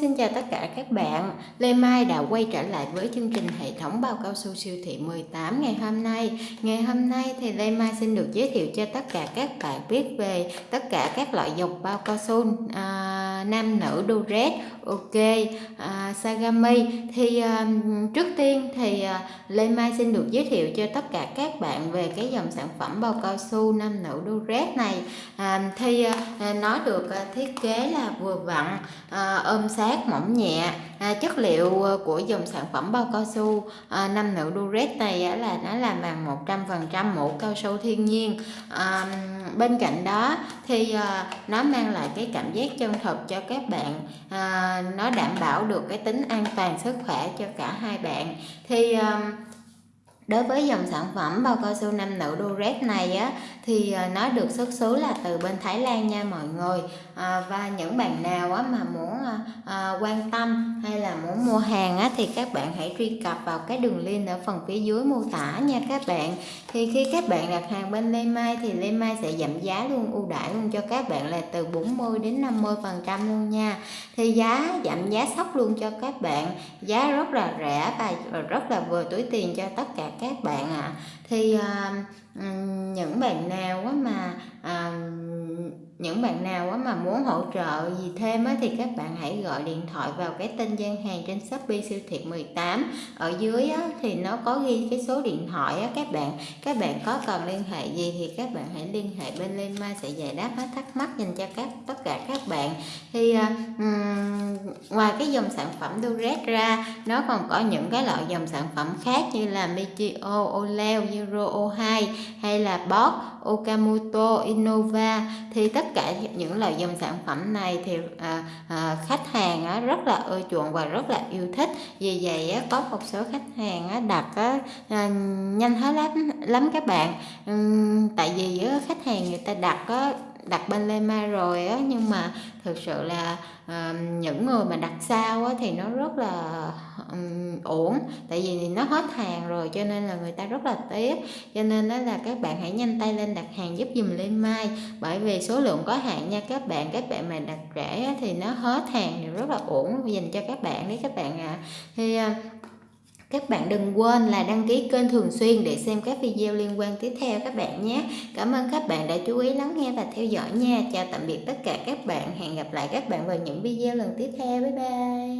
xin chào tất cả các bạn. Lê Mai đã quay trở lại với chương trình hệ thống bao cao su siêu thị 18 ngày hôm nay. Ngày hôm nay thì Lê Mai xin được giới thiệu cho tất cả các bạn biết về tất cả các loại dòng bao cao su à, nam nữ Durex, ok, à, Sagami. Thì à, trước tiên thì à, Lê Mai xin được giới thiệu cho tất cả các bạn về cái dòng sản phẩm bao cao su nam nữ Durex này. À, thì à, à nó được à, thiết kế là vừa vặn à, ôm sát mỏng nhẹ à, chất liệu à, của dòng sản phẩm bao cao su à, nam nữ Durex này à, là nó làm bằng 100% mũ cao su thiên nhiên à, bên cạnh đó thì à, nó mang lại cái cảm giác chân thật cho các bạn. À, nó đảm bảo được cái tính an toàn sức khỏe cho cả hai bạn. Thì à, Đối với dòng sản phẩm bao cao su nam nữ Durex này á thì ờ, nó được xuất xứ là từ bên Thái Lan nha mọi người. À, và những bạn nào á mà muốn à, à, quan tâm hay là muốn mua hàng á thì các bạn hãy truy cập vào cái đường link ở phần phía dưới mô tả nha các bạn. Thì khi các bạn đặt hàng bên Lê Mai thì Lê Mai sẽ giảm giá luôn ưu đãi luôn cho các bạn là từ 40 đến 50 phần trăm luôn nha. Thì giá giảm giá sốc luôn cho các bạn. Giá rất là rẻ và rất là vừa túi tiền cho tất cả các bạn ạ. À. thì à, những bạn nào mà à, những bạn nào mà muốn hỗ trợ gì thêm á thì các bạn hãy gọi điện thoại vào cái tên gian hàng trên Shopee siêu thị 18 ở dưới á thì nó có ghi cái số điện thoại á các bạn. Các bạn có cần liên hệ gì thì các bạn hãy liên hệ bên Lên Mai sẽ giải đáp hết thắc mắc dành cho các tất cả các bạn. Thì um, ngoài cái dòng sản phẩm Durex ra nó còn có những cái loại dòng sản phẩm khác như là Michio, Oleo, Euro O2 hay là Bosch, Okamoto, Innova. Thì tất cả những loại dòng sản phẩm này thì à, à, khách hàng á, rất là ưa chuộng và rất là yêu thích. Vì vậy á, có một số khách hàng á, đặt á, à, nhanh hết lắm lắm các bạn. Uhm, tại vì á, khách hàng người ta đặt á, đặt bên lema rồi á nhưng mà thực sự là uh, những người mà đặt sau á thì nó rất là um, ổn. Tại vì nó hết hàng rồi cho nên là người ta rất là tiếc. Cho nên đó là các bạn hãy nhanh tay lên đặt hàng giúp dùm lên Mai bởi vì số lượng có hạn nha các bạn các bạn mà đặt rẻ thì nó hết hàng thì rất là ổn dành cho các bạn đấy các bạn ạ. À. thì uh, các bạn đừng quên là đăng ký kênh thường xuyên để xem các video liên quan tiếp theo các bạn nhé. Cảm ơn các bạn đã chú ý lắng nghe và theo dõi nha. Chào tạm biệt tất cả các bạn. Hẹn gặp lại các bạn vào những video lần tiếp theo. Bye bye.